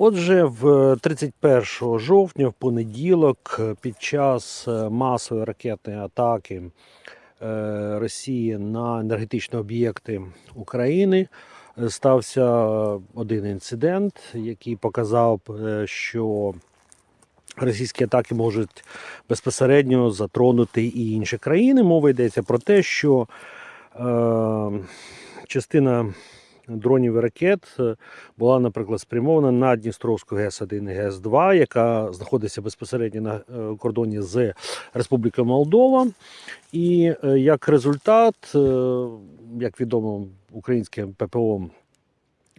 Отже, в 31 жовтня, в понеділок, під час е, масової ракетної атаки е, Росії на енергетичні об'єкти України е, стався один інцидент, який показав, е, що російські атаки можуть безпосередньо затронути і інші країни. Мова йдеться про те, що е, частина дронів і ракет е, була, наприклад, спрямована на Дністровську ГЕС-1 і ГЕС-2, яка знаходиться безпосередньо на е, кордоні з Республікою Молдова. І е, як результат, як відомо, українське ППО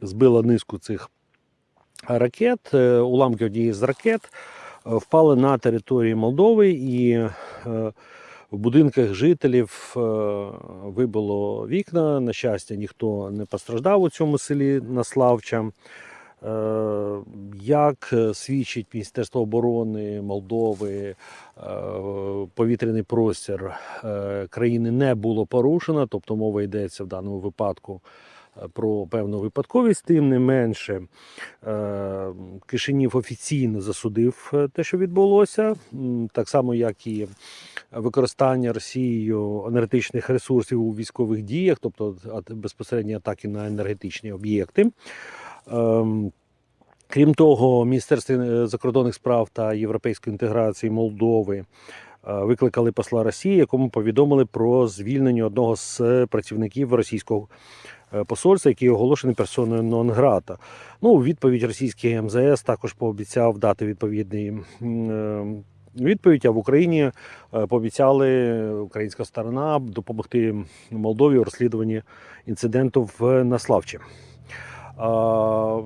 збило низку цих ракет, уламки однієї з ракет впали на території Молдови і в будинках жителів е, вибило вікна. На щастя, ніхто не постраждав у цьому селі Наславча. Е, Як свідчить Міністерство оборони Молдови, е, повітряний простір країни не було порушено, тобто мова йдеться в даному випадку про певну випадковість, тим не менше е, Кишинів офіційно засудив е, те, що відбулося, так само як і використання Росією енергетичних ресурсів у військових діях, тобто безпосередні атаки на енергетичні об'єкти. Ем, Крім того, Міністерство е, закордонних справ та європейської інтеграції Молдови викликали посла Росії, якому повідомили про звільнення одного з працівників російського посольства, який оголошений персоною нон-грата. Ну, у відповідь російський МЗС також пообіцяв дати відповідний е, відповідь. А в Україні е, пообіцяли українська сторона допомогти Молдові у розслідуванні інциденту в Наславчі.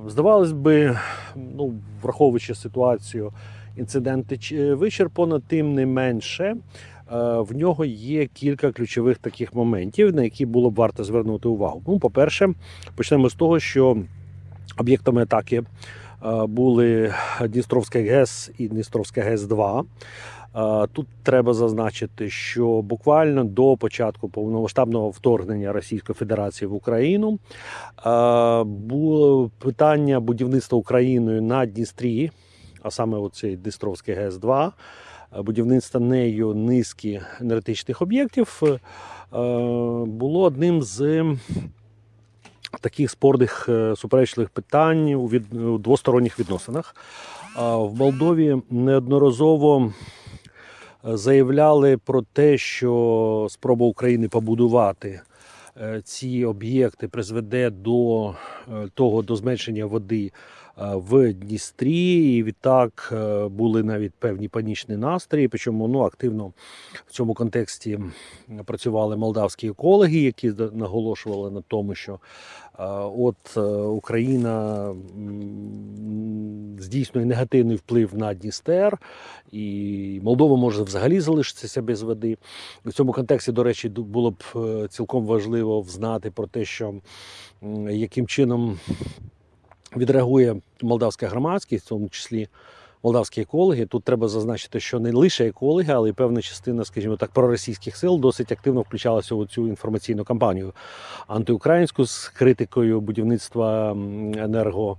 Здавалось би, ну, враховуючи ситуацію, інциденти вичерпано, тим не менше. Е, В нього є кілька ключових таких моментів, на які було б варто звернути увагу. Ну, по-перше, почнемо з того, що об'єктами атаки е, були Дністровська ГЕС і Дністровська ГЕС-2. Е, Тут треба зазначити, що буквально до початку повномасштабного вторгнення Російської Федерації в Україну було питання будівництва Україною на Дністрі, а саме оцей Дністровський ГЕС-2, е, будівництва нею низки енергетичних об'єктів е, було одним з таких спорних е, суперечливих питань у, від, у двосторонніх відносинах. В Молдові неодноразово е, заявляли про те, що спроба України побудувати е, ці об'єкти призведе до е, того до зменшення води е, в Дністрі, і відтак е, були навіть певні панічні настрої. Причому ну активно в цьому контексті працювали молдавські екологи, які наголошували на тому, що е, от е, Україна здійснює негативний вплив на Дністер, і Молдова може взагалі залишитися без води. В цьому контексті, до речі, було б е, цілком важливо взнати про те, що яким чином відреагує молдавська громадськість, в тому числі молдавські екологи. Тут треба зазначити, що не лише екологи, але й певна частина, скажімо так, проросійських сил досить активно включалася у цю інформаційну кампанію антиукраїнську з критикою будівництва енерго.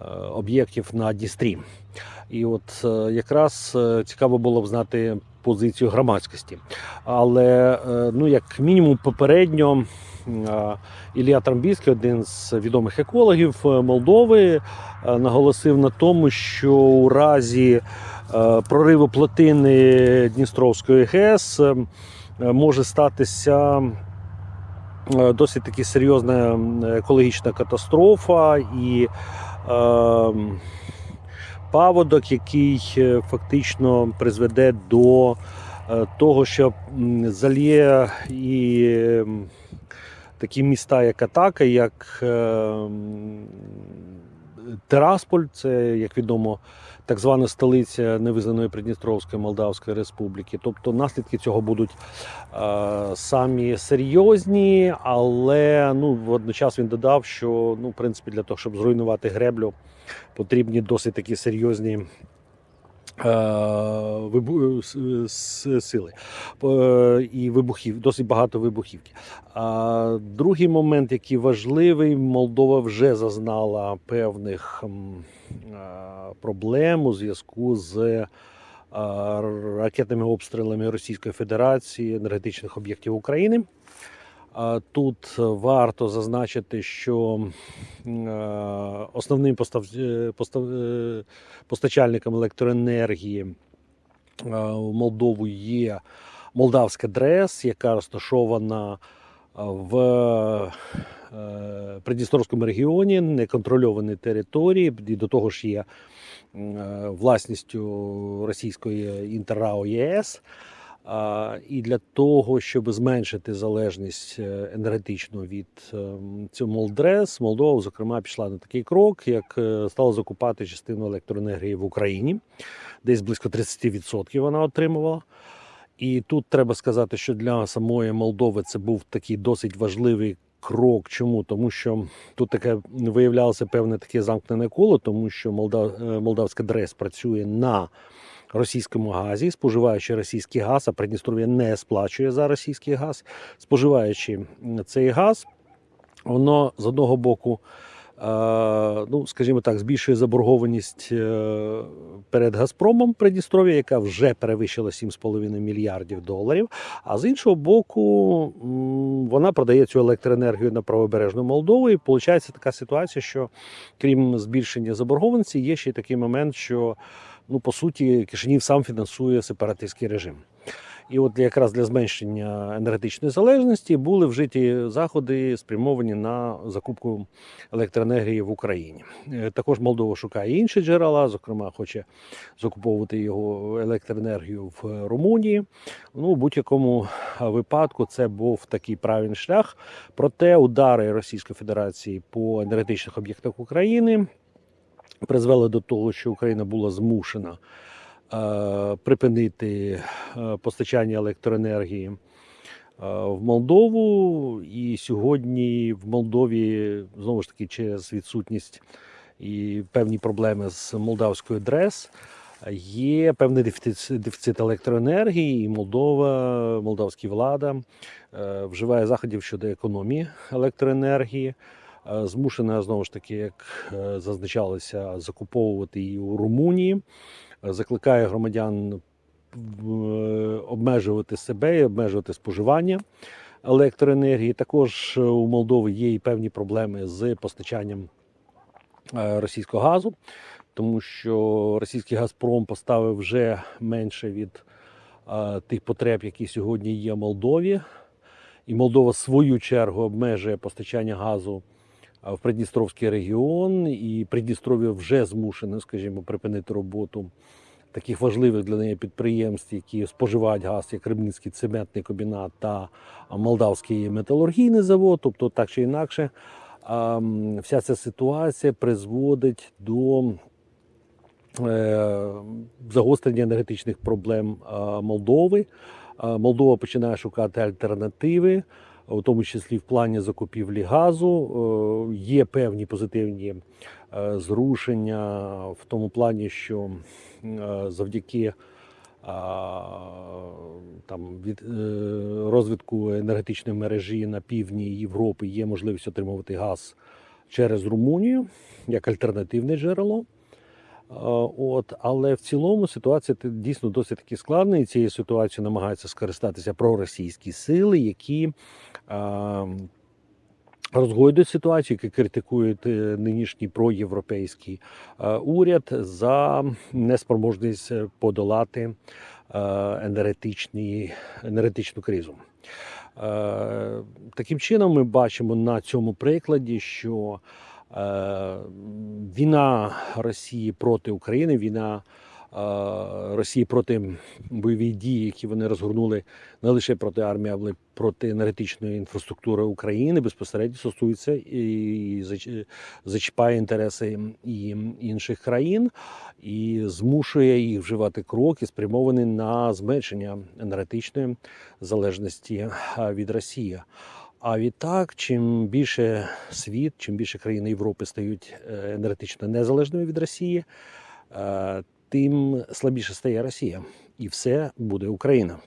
Е, Об'єктів на Дністрі. І от е, якраз е, цікаво було б знати позицію громадськості. Але, ну, як мінімум, попередньо Ілля Трамбійський, один з відомих екологів Молдови, наголосив на тому, що у разі прориву плотини Дністровської ГЕС може статися досить таки серйозна екологічна катастрофа і паводок, який е, фактично призведе до е, того, що заліє і такі міста, як Атака, як е, Терасполь, це, як відомо, так звана столиця невизнаної Придністровської Молдавської Республіки. Тобто наслідки цього будуть е, самі серйозні, але ну, водночас він додав, що ну, в принципі, для того, щоб зруйнувати греблю, потрібні досить такі серйозні сили Е, і вибухів, досить багато вибухівки. Другий момент, який важливий, Молдова вже зазнала певних е, проблем у зв'язку з е, ракетними обстрілами Російської Федерації енергетичних об'єктів України. Тут варто зазначити, що е, основним постав... е, постав... е, постачальником електроенергії е, в Молдову є Молдавська ДРЕС, яка розташована е, в е, Придністровському регіоні, неконтрольованій території, і до того ж є е, власністю російської Інтеррао ЄС. І для того, щоб зменшити залежність е, енергетичну від ем, цього Молдрес, Молдова, зокрема, пішла на такий крок, як е, стала закупати частину електроенергії в Україні, десь близько 30% вона отримувала. І тут треба сказати, що для самої Молдови це був такий досить важливий крок. Чому? Тому що тут таке виявлялося певне таке замкнене коло, тому що Молдав, е, молдавська ДРЕС працює на російському газі, споживаючи російський газ, а Придністров'я не сплачує за російський газ. Споживаючи цей газ, воно з одного боку. е, Ну, скажімо так, збільшує заборгованість е, перед Газпромом Придністров'я, яка вже перевищила 7,5 мільярдів доларів. А з іншого боку, вона продає цю електроенергію на правобережну Молдову. І виходить така ситуація, що крім збільшення заборгованості, є ще й такий момент, що ну по суті Кишинів сам фінансує сепаратистський режим. І от якраз для зменшення енергетичної залежності були вжиті заходи, спрямовані на закупку електроенергії в Україні. Е, Також Молдова шукає інші джерела, зокрема, хоче закуповувати його електроенергію в Румунії. Ну, в будь-якому випадку це був такий правильний шлях. Проте удари Російської Федерації по енергетичних об'єктах України призвели до того, що Україна була змушена е, припинити е, постачання електроенергії е, в Молдову. І сьогодні в Молдові знову ж таки через відсутність і певні проблеми з молдавською ДРЕС. Є певний дефіцит, електроенергії, і Молдова, молдавська влада вживає заходів щодо економії електроенергії. Е, Змушена знову ж таки, як е, зазначалося, закуповувати її у Румунії. Е, Закликає громадян обмежувати себе і обмежувати споживання електроенергії. Також у Молдови є і певні проблеми з постачанням російського газу, тому що російський Газпром поставив вже менше від тих потреб, які сьогодні є в Молдові. І Молдова в свою чергу обмежує постачання газу в Придністровський регіон, і Придністров'я вже змушене, скажімо, припинити роботу таких важливих для неї підприємств, які споживають газ, як Рибницький цементний комбінат та Молдавський металургійний завод. Тобто, так чи інакше, вся ця ситуація призводить до е, загострення енергетичних проблем Молдови. Молдова починає шукати альтернативи, у тому числі в плані закупівлі газу. Е, Є певні позитивні е, зрушення в тому плані, що е, завдяки там від розвитку енергетичної мережі на півдні Європи є можливість отримувати газ через Румунію як альтернативне джерело. Е, От, але в цілому ситуація дійсно досить таки складна, і цією ситуацією намагаються скористатися проросійські сили, які е, розгойдують ситуацію, які критикують е, нинішній проєвропейський уряд за неспроможність подолати енергетичні, енергетичну кризу. Таким чином, ми бачимо на цьому прикладі, що війна Росії проти України, війна е, Росії проти бойових дій, які вони розгорнули не лише проти армії, але проти енергетичної інфраструктури України, безпосередньо стосується і зачіпає інтереси і інших країн, і змушує їх вживати кроки, спрямовані на зменшення енергетичної залежності від Росії. А відтак, чим більше світ, чим більше країни Європи стають е, енергетично незалежними від Росії, е, тим слабіше стає Росія, і все буде Україна.